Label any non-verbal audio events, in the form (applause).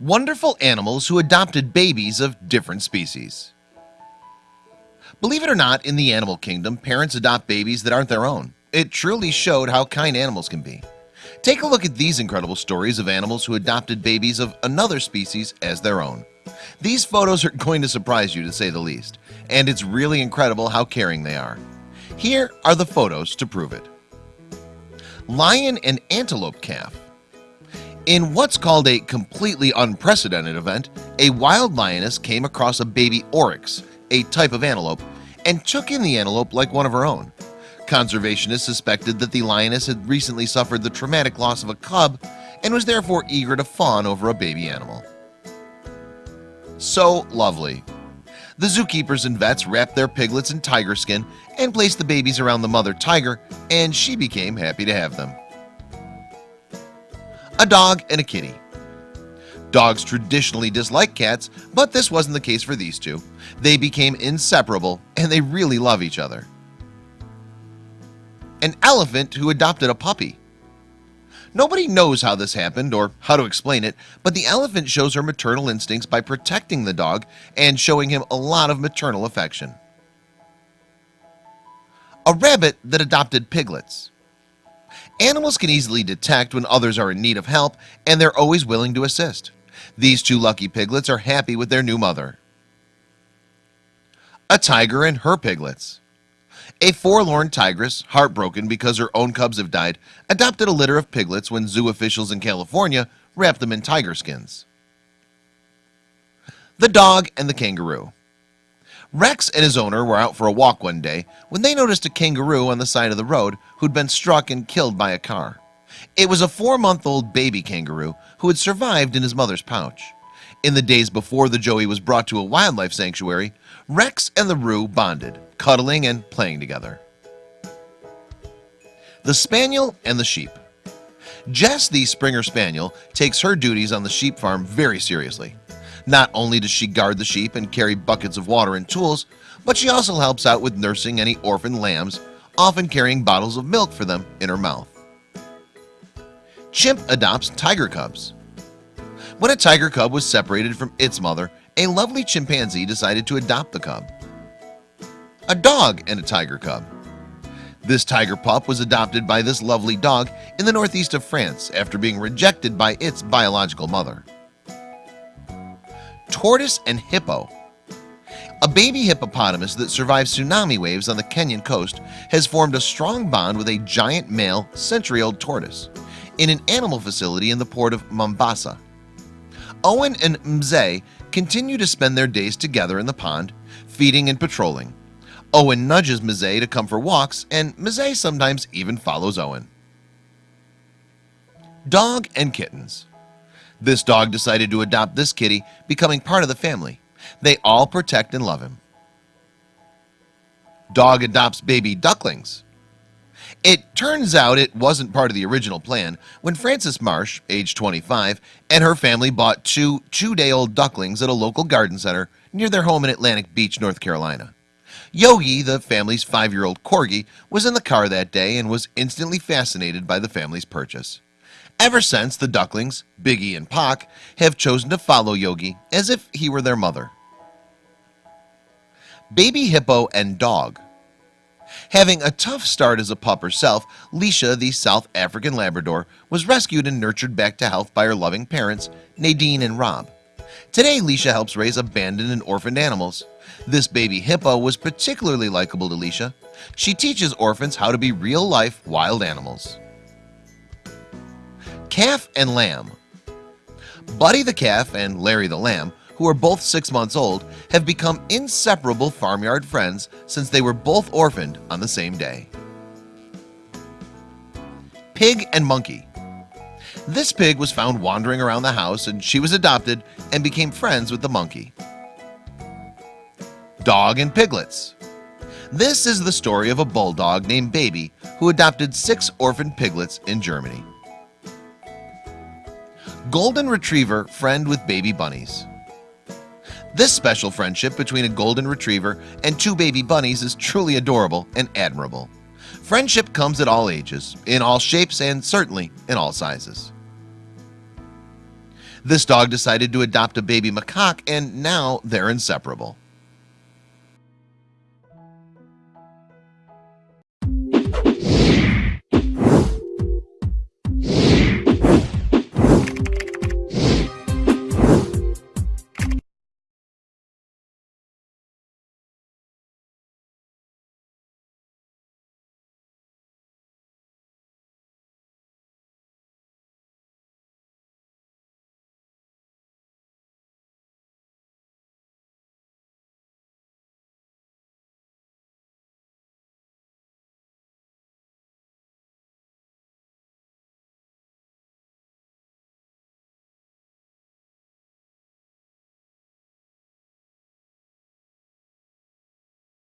Wonderful animals who adopted babies of different species. Believe it or not in the animal kingdom parents adopt babies that aren't their own. It truly showed how kind animals can be. Take a look at these incredible stories of animals who adopted babies of another species as their own. These photos are (laughs) going to surprise you to say the least and it's really incredible how caring they are. Here are the photos to prove it. Lion and antelope calf in what's called a completely unprecedented event a wild lioness came across a baby oryx a type of antelope and took in the antelope like one of her own. Conservationists suspected that the lioness had recently suffered the traumatic loss of a cub and was therefore eager to fawn over a baby animal. So lovely. The zookeepers and vets wrapped their piglets in tiger skin and placed the babies around the mother tiger and she became happy to have them a dog and a kitty. Dogs traditionally dislike cats but this wasn't the case for these two. They became inseparable and they really love each other. An elephant who adopted a puppy. Nobody knows how this happened or how to explain it But the elephant shows her maternal instincts by protecting the dog and showing him a lot of maternal affection. A rabbit that adopted piglets Animals can easily detect when others are in need of help and they're always willing to assist. These two lucky piglets are happy with their new mother. A tiger and her piglets. A forlorn tigress heartbroken because her own cubs have died adopted a litter of piglets when zoo officials in California wrapped them in tiger skins. The dog and the kangaroo Rex and his owner were out for a walk one day when they noticed a kangaroo on the side of the road who'd been struck and killed by a car. It was a four-month-old baby kangaroo who had survived in his mother's pouch. In the days before the Joey was brought to a wildlife sanctuary Rex and the Roo bonded cuddling and playing together. The spaniel and the sheep. Jess the Springer Spaniel takes her duties on the sheep farm very seriously not only does she guard the sheep and carry buckets of water and tools But she also helps out with nursing any orphan lambs often carrying bottles of milk for them in her mouth. Chimp adopts tiger cubs. When a tiger cub was separated from its mother a lovely chimpanzee decided to adopt the cub. A dog and a tiger cub. This tiger pup was adopted by this lovely dog in the northeast of France after being rejected by its biological mother tortoise and hippo. A baby hippopotamus that survived tsunami waves on the Kenyan coast has formed a strong bond with a giant male century-old tortoise in an animal facility in the port of Mombasa. Owen and Mzee continue to spend their days together in the pond feeding and patrolling. Owen nudges Mzee to come for walks and Mzee sometimes even follows Owen. Dog and kittens this dog decided to adopt this kitty becoming part of the family. They all protect and love him. Dog adopts baby ducklings. It turns out it wasn't part of the original plan when Frances Marsh age 25 and her family bought two two-day-old ducklings at a local garden center near their home in Atlantic Beach North Carolina. Yogi the family's five-year-old corgi was in the car that day and was instantly fascinated by the family's purchase Ever since the ducklings Biggie and Pac have chosen to follow Yogi as if he were their mother. Baby hippo and dog. Having a tough start as a pup herself Leisha the South African Labrador was rescued and nurtured back to health by her loving parents Nadine and Rob. Today Leisha helps raise abandoned and orphaned animals. This baby hippo was particularly likable to Leisha. She teaches orphans how to be real-life wild animals calf and lamb. Buddy the calf and Larry the lamb who are both six months old have become inseparable farmyard friends since they were both orphaned on the same day. Pig and monkey. This pig was found wandering around the house and she was adopted and became friends with the monkey. Dog and piglets. This is the story of a bulldog named baby who adopted six orphan piglets in Germany golden retriever friend with baby bunnies. This special friendship between a golden retriever and two baby bunnies is truly adorable and admirable. Friendship comes at all ages in all shapes and certainly in all sizes. This dog decided to adopt a baby macaque and now they're inseparable